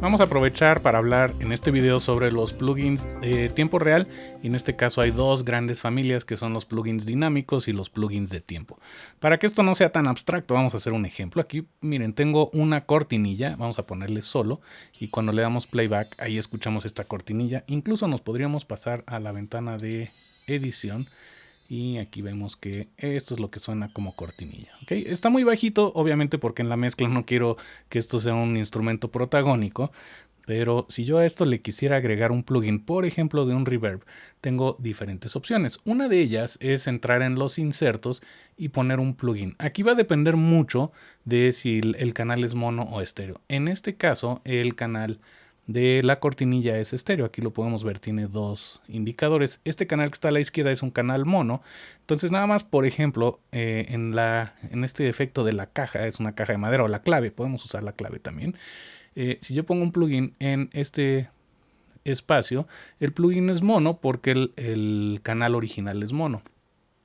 Vamos a aprovechar para hablar en este video sobre los plugins de tiempo real y en este caso hay dos grandes familias que son los plugins dinámicos y los plugins de tiempo. Para que esto no sea tan abstracto vamos a hacer un ejemplo. Aquí miren tengo una cortinilla, vamos a ponerle solo y cuando le damos playback ahí escuchamos esta cortinilla. Incluso nos podríamos pasar a la ventana de edición y aquí vemos que esto es lo que suena como cortinilla. Está muy bajito, obviamente porque en la mezcla no quiero que esto sea un instrumento protagónico. Pero si yo a esto le quisiera agregar un plugin, por ejemplo de un reverb, tengo diferentes opciones. Una de ellas es entrar en los insertos y poner un plugin. Aquí va a depender mucho de si el canal es mono o estéreo. En este caso, el canal de la cortinilla es estéreo. Aquí lo podemos ver, tiene dos indicadores. Este canal que está a la izquierda es un canal mono. Entonces nada más, por ejemplo, eh, en, la, en este efecto de la caja, es una caja de madera o la clave, podemos usar la clave también. Eh, si yo pongo un plugin en este espacio, el plugin es mono porque el, el canal original es mono.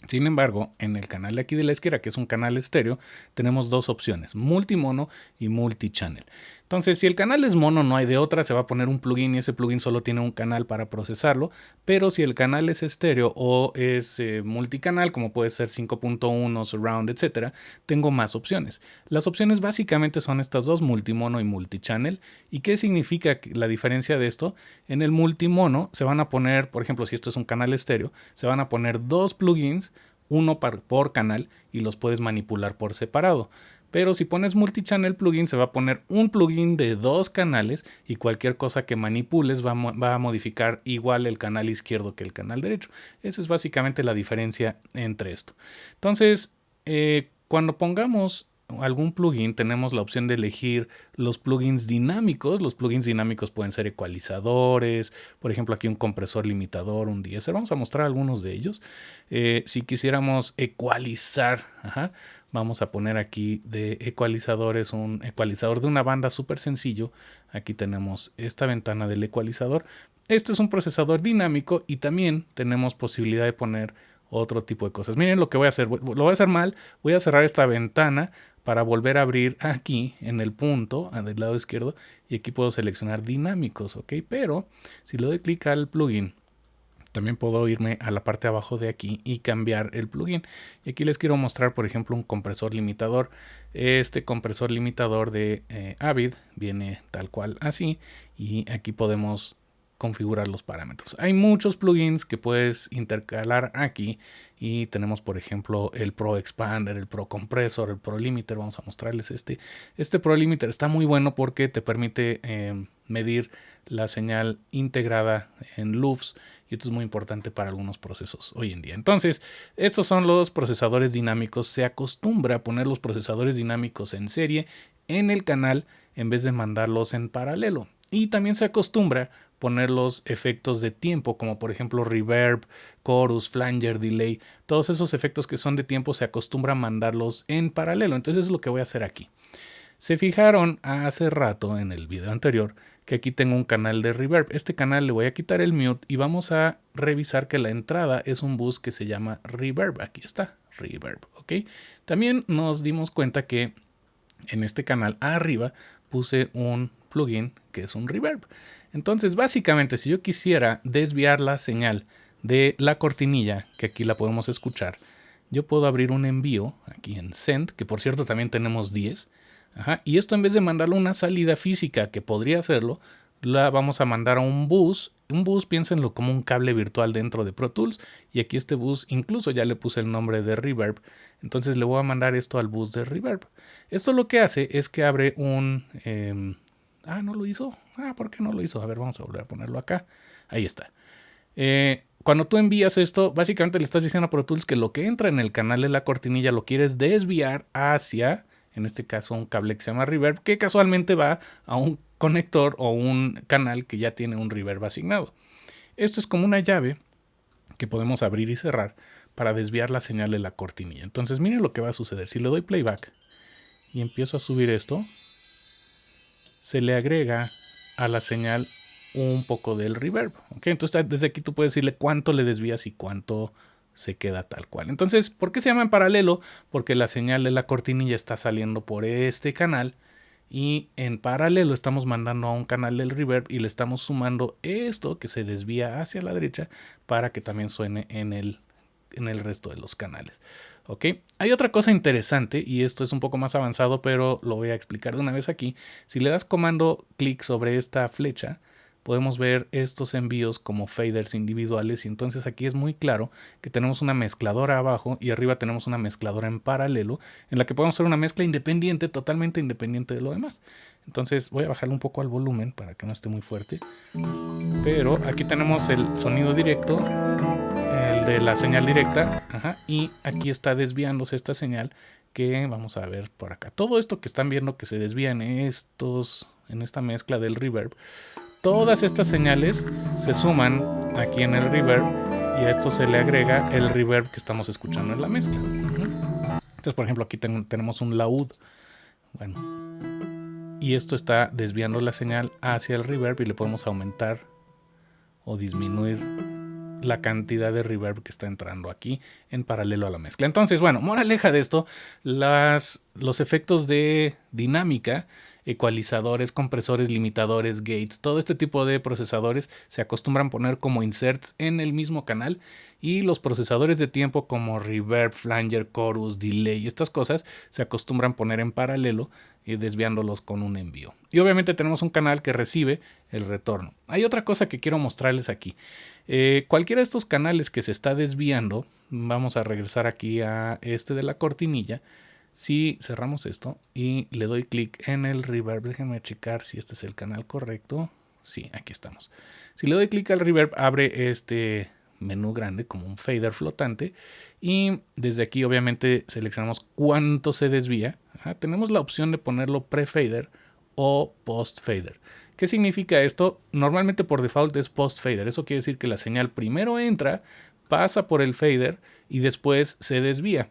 Sin embargo, en el canal de aquí de la izquierda, que es un canal estéreo, tenemos dos opciones, multimono y multichannel. Entonces, si el canal es mono, no hay de otra, se va a poner un plugin y ese plugin solo tiene un canal para procesarlo. Pero si el canal es estéreo o es eh, multicanal, como puede ser 5.1, surround, etc., tengo más opciones. Las opciones básicamente son estas dos, multimono y multichannel. ¿Y qué significa la diferencia de esto? En el multimono se van a poner, por ejemplo, si esto es un canal estéreo, se van a poner dos plugins uno por canal y los puedes manipular por separado. Pero si pones multichannel plugin, se va a poner un plugin de dos canales y cualquier cosa que manipules va, a modificar igual el canal izquierdo que el canal derecho. Esa es básicamente la diferencia entre esto. Entonces, eh, cuando pongamos algún plugin tenemos la opción de elegir los plugins dinámicos. Los plugins dinámicos pueden ser ecualizadores, por ejemplo aquí un compresor limitador, un DSR. Vamos a mostrar algunos de ellos. Eh, si quisiéramos ecualizar, vamos a poner aquí de ecualizadores un ecualizador de una banda súper sencillo. Aquí tenemos esta ventana del ecualizador. Este es un procesador dinámico y también tenemos posibilidad de poner otro tipo de cosas. Miren lo que voy a hacer. Lo voy a hacer mal. Voy a cerrar esta ventana para volver a abrir aquí en el punto del lado izquierdo y aquí puedo seleccionar dinámicos, ¿ok? Pero si le doy clic al plugin, también puedo irme a la parte de abajo de aquí y cambiar el plugin. Y aquí les quiero mostrar, por ejemplo, un compresor limitador. Este compresor limitador de eh, Avid viene tal cual así y aquí podemos configurar los parámetros. Hay muchos plugins que puedes intercalar aquí y tenemos por ejemplo el Pro Expander, el Pro Compressor, el Pro Limiter. Vamos a mostrarles este. Este Pro Limiter está muy bueno porque te permite em, medir la señal integrada en loops y esto es muy importante para algunos procesos hoy en día. Entonces, estos son los procesadores dinámicos. Se acostumbra a poner los procesadores dinámicos en serie en el canal en vez de mandarlos en paralelo. Y también se acostumbra poner los efectos de tiempo, como por ejemplo reverb, chorus, flanger, delay. Todos esos efectos que son de tiempo se acostumbra a mandarlos en paralelo. Entonces es lo que voy a hacer aquí. Se fijaron hace rato en el video anterior que aquí tengo un canal de reverb. Este canal le voy a quitar el mute y vamos a revisar que la entrada es un bus que se llama reverb. Aquí está, reverb, ¿ok? También nos dimos cuenta que en este canal arriba puse un plugin que es un reverb. Entonces, básicamente, si yo quisiera desviar la señal de la cortinilla, que aquí la podemos escuchar, yo puedo abrir un envío aquí en Send, que por cierto también tenemos 10. y esto en vez de mandarlo a una salida física, que podría hacerlo, la vamos a mandar a un bus. Un bus, piénsenlo como un cable virtual dentro de Pro Tools. Y aquí este bus, incluso ya le puse el nombre de Reverb. Entonces le voy a mandar esto al bus de Reverb. Esto lo que hace es que abre un... Em, Ah, no lo hizo. Ah, ¿por qué no lo hizo? A ver, vamos a volver a ponerlo acá. Ahí está. Eh, cuando tú envías esto, básicamente le estás diciendo a Pro Tools que lo que entra en el canal de la cortinilla lo quieres desviar hacia, en este caso, un cable que se llama reverb, que casualmente va a un conector o un canal que ya tiene un reverb asignado. Esto es como una llave que podemos abrir y cerrar para desviar la señal de la cortinilla. Entonces, miren lo que va a suceder. Si le doy playback y empiezo a subir esto, se le agrega a la señal un poco del reverb. ¿okay? Entonces desde aquí tú puedes decirle cuánto le desvías y cuánto se queda tal cual. Entonces, ¿por qué se llama en paralelo? Porque la señal de la cortinilla está saliendo por este canal y en paralelo estamos mandando a un canal del reverb y le estamos sumando esto que se desvía hacia la derecha para que también suene en el, en el resto de los canales. ¿ok? Hay otra cosa interesante y esto es un poco más avanzado pero lo voy a explicar de una vez aquí. Si le das comando clic sobre esta flecha podemos ver estos envíos como faders individuales y entonces aquí es muy claro que tenemos una mezcladora abajo y arriba tenemos una mezcladora en paralelo en la que podemos hacer una mezcla independiente, totalmente independiente de lo demás. Entonces voy a bajarle un poco al volumen para que no esté muy fuerte. Pero aquí tenemos el sonido directo, de la señal directa, y aquí está desviándose esta señal que vamos a ver por acá. Todo esto que están viendo que se desvían estos, en esta mezcla del reverb, Todas estas señales se suman aquí en el reverb y a esto se le agrega el reverb que estamos escuchando en la mezcla. Entonces, por ejemplo, aquí tenemos un laúd. Bueno, y esto está desviando la señal hacia el reverb y le podemos aumentar o disminuir la cantidad de reverb que está entrando aquí en paralelo a la mezcla. Entonces, bueno, moraleja de esto, las, los efectos de dinámica ecualizadores, compresores, limitadores, gates, todo este tipo de procesadores se acostumbran poner como inserts en el mismo canal y los procesadores de tiempo como reverb, flanger, chorus, delay, estas cosas se acostumbran poner en paralelo y desviándolos con un envío. Y obviamente tenemos un canal que recibe el retorno. Hay otra cosa que quiero mostrarles aquí. Eh, cualquiera de estos canales que se está desviando, vamos a regresar aquí a este de la cortinilla, si cerramos esto y le doy clic en el reverb, déjenme checar si este es el canal correcto. Sí, aquí estamos. Si le doy clic al reverb, abre este menú grande como un fader flotante y desde aquí obviamente seleccionamos cuánto se desvía. tenemos la opción de ponerlo pre-fader o post-fader. ¿Qué significa esto? Normalmente por default es post-fader. Eso quiere decir que la señal primero entra, pasa por el fader y después se desvía.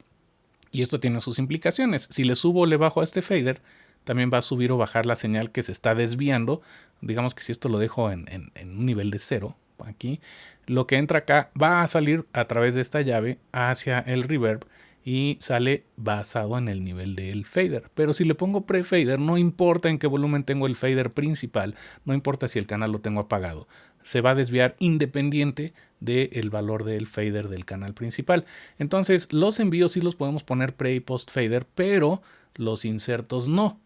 Y esto tiene sus implicaciones. Si le subo o le bajo a este fader, también va a subir o bajar la señal que se está desviando. Digamos que si esto lo dejo en, un nivel de cero, aquí, lo que entra acá va a salir a través de esta llave hacia el reverb y sale basado en el nivel del fader. Pero si le pongo pre-fader, no importa en qué volumen tengo el fader principal, no importa si el canal lo tengo apagado, se va a desviar independiente del valor del fader del canal principal. Entonces los envíos sí los podemos poner pre y post fader, pero los insertos no.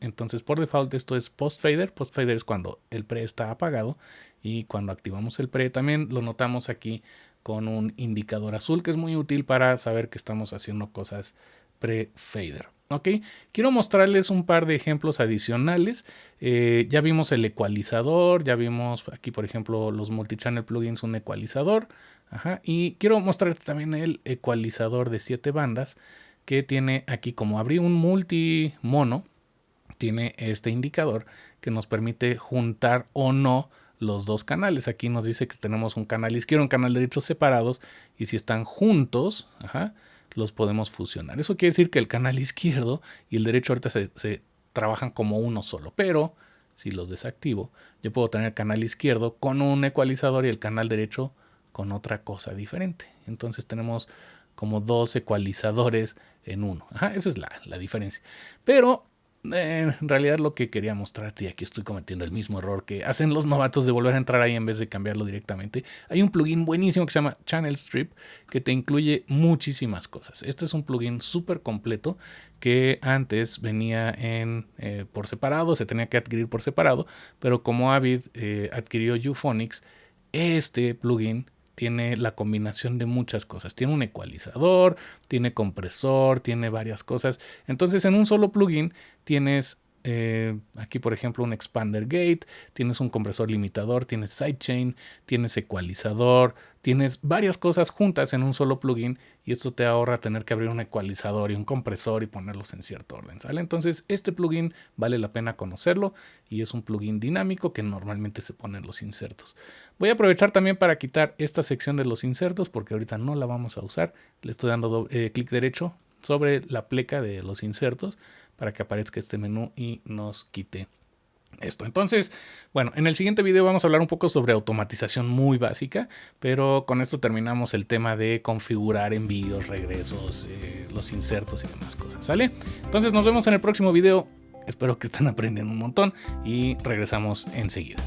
Entonces por default esto es post fader. Post fader es cuando el pre está apagado y cuando activamos el pre también lo notamos aquí con un indicador azul que es muy útil para saber que estamos haciendo cosas pre-fader. ¿ok? Quiero mostrarles un par de ejemplos adicionales. Eh, ya vimos el ecualizador, ya vimos aquí, por ejemplo, los multichannel plugins, un ecualizador. y quiero mostrarte también el ecualizador de 7 bandas que tiene aquí, como abrí un multi mono, tiene este indicador que nos permite juntar o no los dos canales. Aquí nos dice que tenemos un canal izquierdo, un canal derecho separados y si están juntos, ajá, los podemos fusionar. Eso quiere decir que el canal izquierdo y el derecho ahorita se, trabajan como uno solo, pero si los desactivo, yo puedo tener el canal izquierdo con un ecualizador y el canal derecho con otra cosa diferente. Entonces tenemos como dos ecualizadores en uno. esa es la, la diferencia. Pero en realidad lo que quería mostrarte, y aquí estoy cometiendo el mismo error que hacen los novatos de volver a entrar ahí en vez de cambiarlo directamente, hay un plugin buenísimo que se llama Channel Strip que te incluye muchísimas cosas. Este es un plugin súper completo que antes venía en, eh, por separado, se tenía que adquirir por separado, pero como Avid eh, adquirió Euphonics, este plugin tiene la combinación de muchas cosas. Tiene un ecualizador, tiene compresor, tiene varias cosas. Entonces en un solo plugin tienes eh, aquí por ejemplo un expander gate, tienes un compresor limitador, tienes sidechain, tienes ecualizador, tienes varias cosas juntas en un solo plugin y esto te ahorra tener que abrir un ecualizador y un compresor y ponerlos en cierto orden. Entonces este plugin vale la pena conocerlo y es un plugin dinámico que normalmente se pone en los insertos. Voy a aprovechar también para quitar esta sección de los insertos porque ahorita no la vamos a usar. Le estoy dando eh, clic derecho sobre la pleca de los insertos para que aparezca este menú y nos quite esto. Entonces, bueno, en el siguiente video vamos a hablar un poco sobre automatización muy básica, pero con esto terminamos el tema de configurar envíos, regresos, eh, los insertos y demás cosas, ¿sale? Entonces nos vemos en el próximo video. Espero que estén aprendiendo un montón y regresamos enseguida.